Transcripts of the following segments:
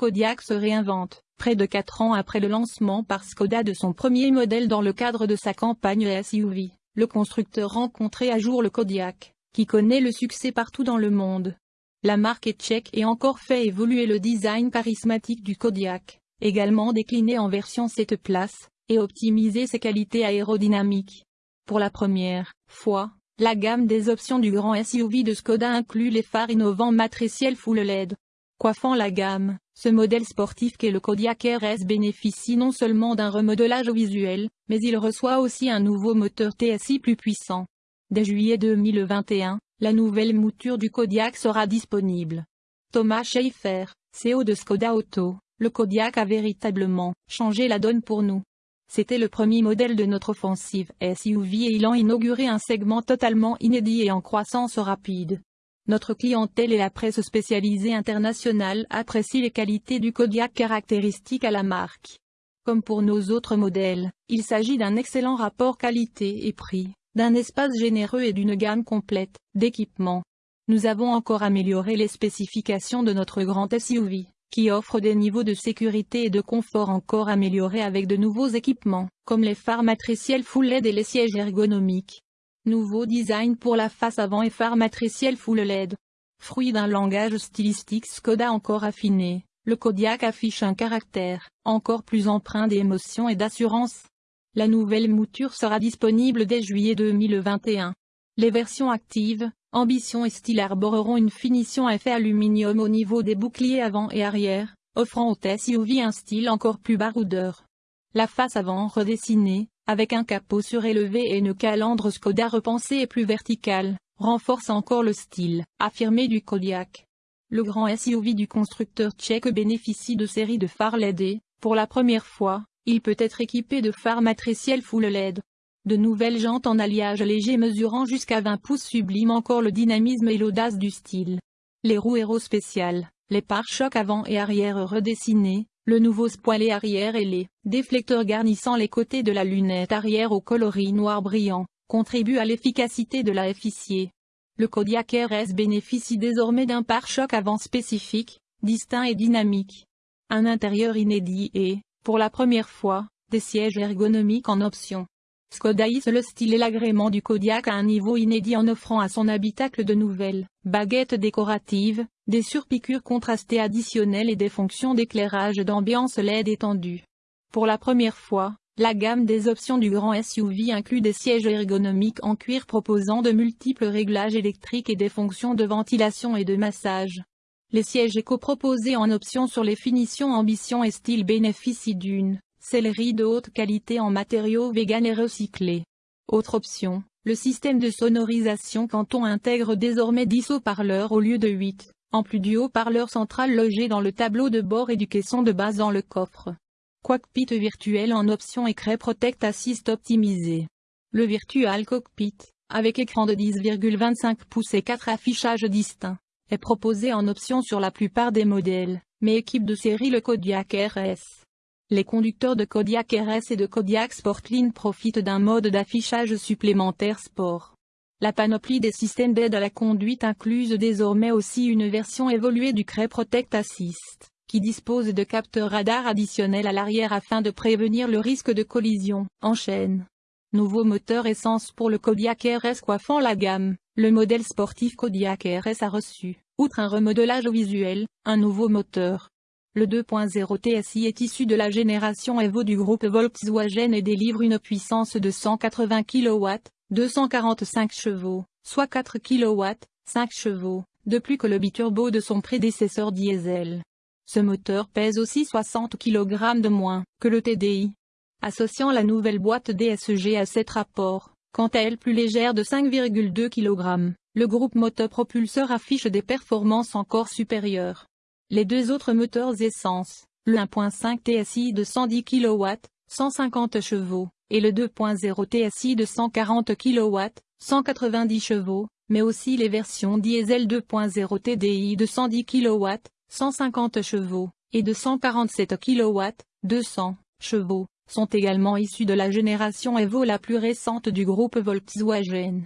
le se réinvente, près de 4 ans après le lancement par Skoda de son premier modèle dans le cadre de sa campagne SUV. Le constructeur rencontrait à jour le Kodiaq, qui connaît le succès partout dans le monde. La marque est tchèque et encore fait évoluer le design charismatique du Kodiaq, également décliné en version 7 places, et optimiser ses qualités aérodynamiques. Pour la première fois, la gamme des options du grand SUV de Skoda inclut les phares innovants matriciels full LED. Coiffant la gamme, ce modèle sportif qu'est le Kodiaq RS bénéficie non seulement d'un remodelage visuel, mais il reçoit aussi un nouveau moteur TSI plus puissant. Dès juillet 2021, la nouvelle mouture du Kodiaq sera disponible. Thomas Schaeffer, CEO de Skoda Auto, le Kodiaq a véritablement changé la donne pour nous. C'était le premier modèle de notre offensive SUV et il a inauguré un segment totalement inédit et en croissance rapide. Notre clientèle et la presse spécialisée internationale apprécient les qualités du Kodiaq caractéristiques à la marque. Comme pour nos autres modèles, il s'agit d'un excellent rapport qualité et prix, d'un espace généreux et d'une gamme complète d'équipements. Nous avons encore amélioré les spécifications de notre grand SUV qui offre des niveaux de sécurité et de confort encore améliorés avec de nouveaux équipements, comme les phares matriciels Full LED et les sièges ergonomiques. Nouveau design pour la face avant et phares matriciels Full LED. Fruit d'un langage stylistique Skoda encore affiné, le Kodiaq affiche un caractère, encore plus empreint d'émotion et d'assurance. La nouvelle mouture sera disponible dès juillet 2021. Les versions actives, Ambition et style arboreront une finition à effet aluminium au niveau des boucliers avant et arrière, offrant au SUV un style encore plus baroudeur. La face avant redessinée, avec un capot surélevé et une calandre Skoda repensée et plus verticale, renforce encore le style affirmé du Kodiaq. Le grand SUV du constructeur tchèque bénéficie de séries de phares LED pour la première fois, il peut être équipé de phares matriciels full LED. De nouvelles jantes en alliage léger mesurant jusqu'à 20 pouces subliment encore le dynamisme et l'audace du style. Les roues héros spéciales, les pare-chocs avant et arrière redessinés, le nouveau spoiler arrière et les déflecteurs garnissant les côtés de la lunette arrière au coloris noir brillant, contribuent à l'efficacité de la FICIer. Le Kodiaq RS bénéficie désormais d'un pare-choc avant spécifique, distinct et dynamique. Un intérieur inédit et, pour la première fois, des sièges ergonomiques en option. Skoda le style et l'agrément du Kodiaq à un niveau inédit en offrant à son habitacle de nouvelles baguettes décoratives, des surpiqûres contrastées additionnelles et des fonctions d'éclairage d'ambiance LED étendues. Pour la première fois, la gamme des options du grand SUV inclut des sièges ergonomiques en cuir proposant de multiples réglages électriques et des fonctions de ventilation et de massage. Les sièges éco-proposés en option sur les finitions ambition et style bénéficient d'une Céleri de haute qualité en matériaux vegan et recyclés. Autre option, le système de sonorisation quand on intègre désormais 10 haut-parleurs au lieu de 8, en plus du haut-parleur central logé dans le tableau de bord et du caisson de base dans le coffre. Cockpit virtuel en option écran Protect Assist optimisé. Le Virtual Cockpit, avec écran de 10,25 pouces et 4 affichages distincts, est proposé en option sur la plupart des modèles, mais équipe de série le Kodiaq RS. Les conducteurs de Kodiaq RS et de Kodiaq Sportline profitent d'un mode d'affichage supplémentaire sport. La panoplie des systèmes d'aide à la conduite incluse désormais aussi une version évoluée du CRE Protect Assist, qui dispose de capteurs radar additionnels à l'arrière afin de prévenir le risque de collision en chaîne. Nouveau moteur essence pour le Kodiaq RS coiffant la gamme, le modèle sportif Kodiaq RS a reçu, outre un remodelage visuel, un nouveau moteur, le 2.0 TSI est issu de la génération Evo du groupe Volkswagen et délivre une puissance de 180 kW, 245 chevaux, soit 4 kW, 5 chevaux, de plus que le biturbo de son prédécesseur diesel. Ce moteur pèse aussi 60 kg de moins que le TDI. Associant la nouvelle boîte DSG à cette rapport, quant à elle plus légère de 5,2 kg, le groupe motopropulseur affiche des performances encore supérieures. Les deux autres moteurs essence, le 1.5 TSI de 110 kW, 150 chevaux, et le 2.0 TSI de 140 kW, 190 chevaux, mais aussi les versions diesel 2.0 TDI de 110 kW, 150 chevaux, et de 147 kW, 200 chevaux, sont également issus de la génération Evo la plus récente du groupe Volkswagen.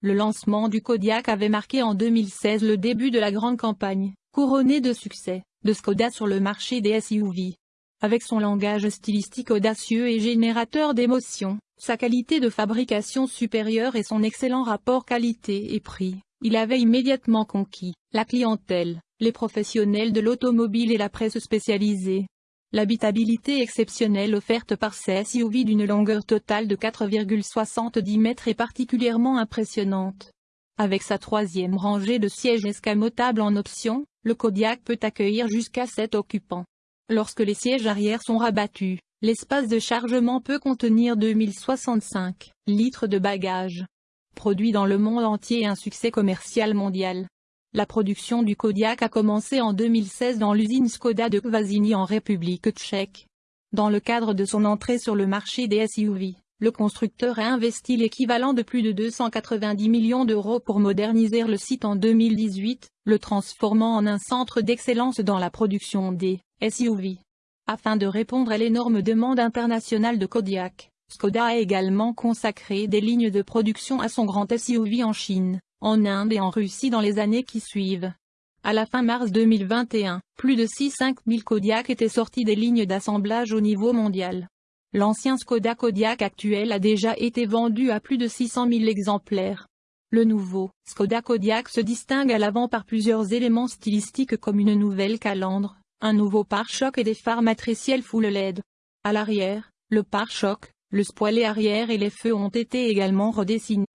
Le lancement du Kodiaq avait marqué en 2016 le début de la grande campagne, Couronné de succès, de Skoda sur le marché des SUV. Avec son langage stylistique audacieux et générateur d'émotions, sa qualité de fabrication supérieure et son excellent rapport qualité et prix, il avait immédiatement conquis la clientèle, les professionnels de l'automobile et la presse spécialisée. L'habitabilité exceptionnelle offerte par ces SUV d'une longueur totale de 4,70 mètres est particulièrement impressionnante. Avec sa troisième rangée de sièges escamotables en option, le Kodiak peut accueillir jusqu'à 7 occupants. Lorsque les sièges arrière sont rabattus, l'espace de chargement peut contenir 2065 litres de bagages. Produit dans le monde entier et un succès commercial mondial. La production du Kodiak a commencé en 2016 dans l'usine Skoda de Kvasini en République tchèque. Dans le cadre de son entrée sur le marché des SUV, le constructeur a investi l'équivalent de plus de 290 millions d'euros pour moderniser le site en 2018, le transformant en un centre d'excellence dans la production des SUV. Afin de répondre à l'énorme demande internationale de Kodiak, Skoda a également consacré des lignes de production à son grand SUV en Chine, en Inde et en Russie dans les années qui suivent. À la fin mars 2021, plus de 6-5 000 Kodiak étaient sortis des lignes d'assemblage au niveau mondial. L'ancien Skoda Kodiak actuel a déjà été vendu à plus de 600 000 exemplaires. Le nouveau Skoda Kodiak se distingue à l'avant par plusieurs éléments stylistiques comme une nouvelle calandre, un nouveau pare-choc et des phares matriciels full LED. À l'arrière, le pare-choc, le spoiler arrière et les feux ont été également redessinés.